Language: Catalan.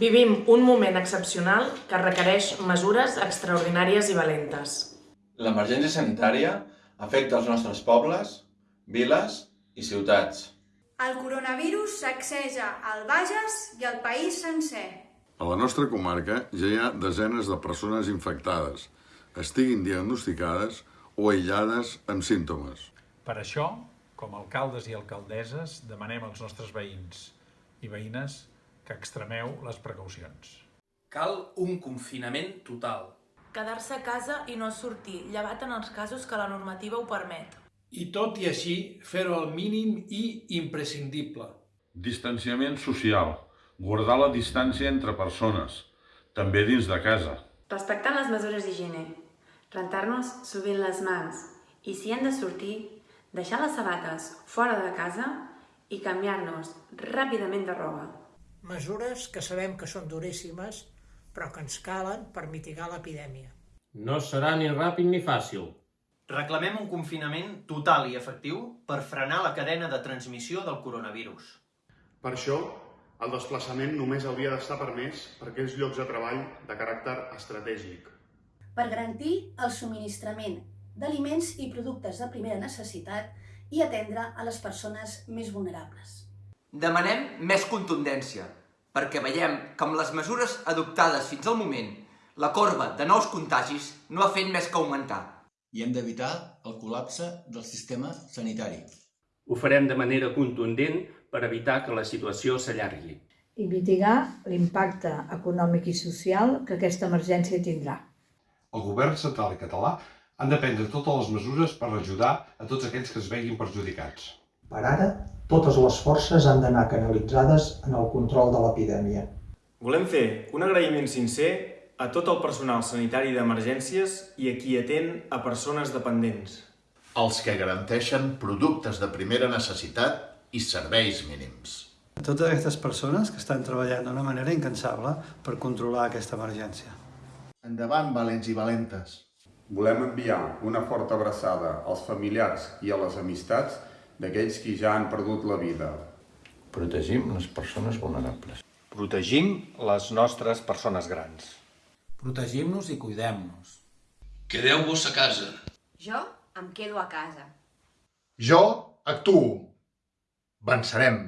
Vivim un moment excepcional que requereix mesures extraordinàries i valentes. L'emergència sanitària afecta els nostres pobles, viles i ciutats. El coronavirus sacseja el Bages i el país sencer. A la nostra comarca ja hi ha desenes de persones infectades, estiguin diagnosticades o aïllades amb símptomes. Per això, com a alcaldes i alcaldesses, demanem als nostres veïns i veïnes que extremeu les precaucions. Cal un confinament total. Quedar-se a casa i no sortir, llevat en els casos que la normativa ho permet. I tot i així, fer-ho al mínim i imprescindible. Distanciament social. Guardar la distància entre persones, també dins de casa. Respectant les mesures d'higiene. Rentar-nos sovint les mans. I si hem de sortir, deixar les sabates fora de casa i canviar-nos ràpidament de roba. Mesures que sabem que són duríssimes, però que ens calen per mitigar l'epidèmia. No serà ni ràpid ni fàcil. Reclamem un confinament total i efectiu per frenar la cadena de transmissió del coronavirus. Per això, el desplaçament només hauria d'estar permès per aquells llocs de treball de caràcter estratègic. Per garantir el subministrament d'aliments i productes de primera necessitat i atendre a les persones més vulnerables. Demanem més contundència, perquè veiem que amb les mesures adoptades fins al moment, la corba de nous contagis no ha fet més que augmentar. I hem d'evitar el col·lapse del sistema sanitari. Ho farem de manera contundent per evitar que la situació s'allargui. I mitigar l'impacte econòmic i social que aquesta emergència tindrà. El govern central i català han de prendre totes les mesures per ajudar a tots aquells que es veguin perjudicats. Per ara, totes les forces han d'anar canalitzades en el control de l'epidèmia. Volem fer un agraïment sincer a tot el personal sanitari d'emergències i a qui atén a persones dependents. Els que garanteixen productes de primera necessitat i serveis mínims. A totes aquestes persones que estan treballant d'una manera incansable per controlar aquesta emergència. Endavant, valents i valentes. Volem enviar una forta abraçada als familiars i a les amistats d'aquells qui ja han perdut la vida. Protegim les persones vulnerables. Protegim les nostres persones grans. Protegim-nos i cuidem-nos. Quedeu-vos a casa. Jo em quedo a casa. Jo actuo. Vencerem.